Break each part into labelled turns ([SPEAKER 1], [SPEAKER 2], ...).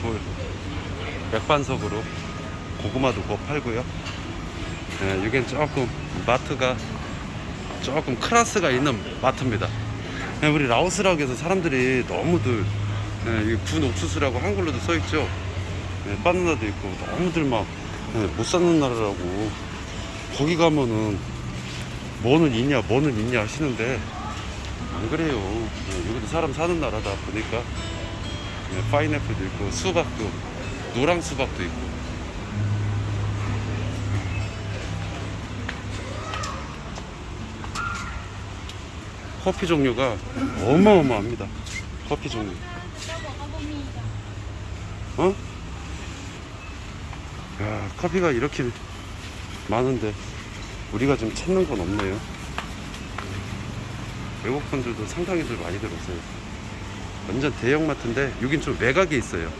[SPEAKER 1] 돌 맥반석으로 고구마도 구워 팔고요. 예, 이게 조금 마트가 조금 클래스가 있는 마트입니다. 예, 우리 라오스라고 해서 사람들이 너무들 예, 이군 옥수수라고 한글로도 써 있죠. 예, 바나나도 있고 너무들 막 못 사는 나라라고 거기 가면은 뭐는 있냐 뭐는 있냐 하시는데 안 그래요. 예, 여기도 사람 사는 나라다 보니까 예, 파인애플도 있고 수박도 노랑 수박도 있고 커피 종류가 어마어마합니다. 커피 종류. 어? 야, 커피가 이렇게 많은데 우리가 좀 찾는 건 없네요. 외국 분들도 상당히들 많이 들었어요. 완전 대형마트인데 여긴 좀 외곽에 있어요.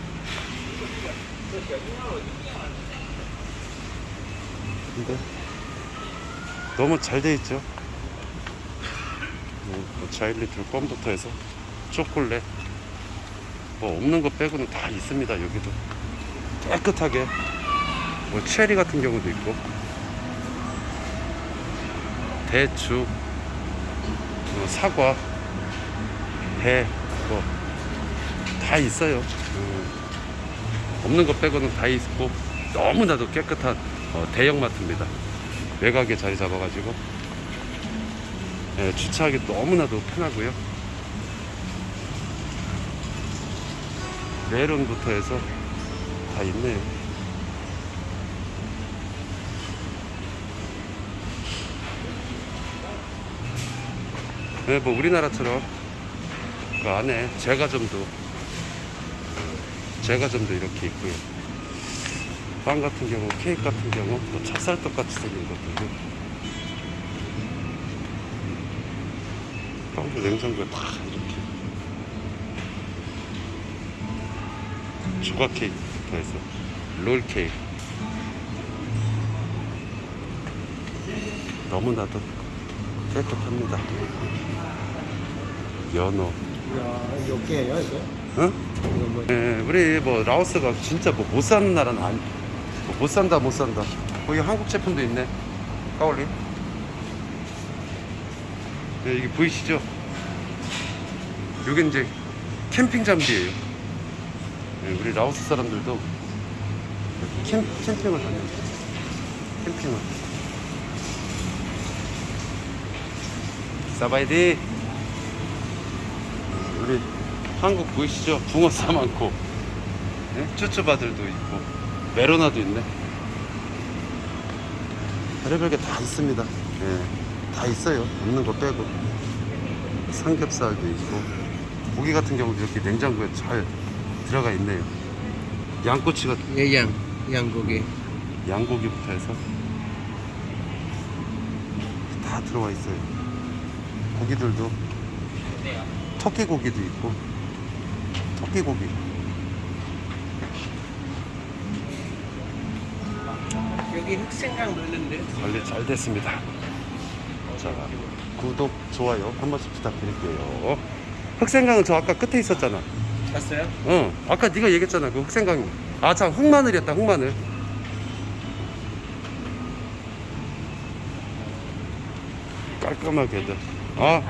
[SPEAKER 1] 근데 너무 잘 돼 있죠. 뭐, 뭐 자일리틀 껌부터 해서 초콜릿 뭐 없는 거 빼고는 다 있습니다. 여기도 깨끗하게 뭐 체리 같은 경우도 있고 대추 뭐 사과 배뭐 다 있어요. 음, 없는 거 빼고는 다 있고 너무나도 깨끗한 어, 대형마트입니다. 외곽에 자리 잡아가지고 예, 주차하기 너무나도 편하고요. 메론부터 해서 다 있네요. 네, 뭐 우리나라처럼 그 안에 제과점도 제과점도 이렇게 있고요. 빵 같은 경우, 케이크 같은 경우, 또 찹쌀떡 같이 생긴 것들도 빵도 냉장고에 다 이렇게 조각 케이크부터 해서 롤 케이크 너무나도 깨끗합니다. 연어,
[SPEAKER 2] 야, 이거 깨요, 이거?
[SPEAKER 1] 응?
[SPEAKER 2] 뭐,
[SPEAKER 1] 예, 우리 뭐 라오스가 진짜 뭐 못 사는 나라는 아니, 뭐 못 산다 못 산다. 거기 한국 제품도 있네. 까올리. 네, 이게 보이시죠? 이게 이제 캠핑 장비예요. 예, 우리 라오스 사람들도 캠, 캠핑을 하는 캠핑을. 사바이디. 우리 한국 보이시죠? 붕어 싸 많고. 네? 쭈쭈바들도 있고. 메로나도 있네. 별의별 게 다 있습니다. 예, 다 있어요. 없는 거 빼고. 삼겹살도 있고. 고기 같은 경우도 이렇게 냉장고에 잘 들어가 있네요. 양꼬치가
[SPEAKER 2] 예, 양, 양고기.
[SPEAKER 1] 양고기부터 해서 다 들어와 있어요. 고기들도. 토끼 고기도 있고 토끼 고기
[SPEAKER 2] 여기 흑생강 넣는데?
[SPEAKER 1] 관리 잘 됐습니다. 자, 구독, 좋아요 한 번씩 부탁드릴게요. 흑생강은 저 아까 끝에 있었잖아.
[SPEAKER 2] 봤어요?
[SPEAKER 1] 어, 아까 네가 얘기했잖아. 그 흑생강이. 아, 참 흑마늘이었다. 흑마늘. 깔끔하게. 아,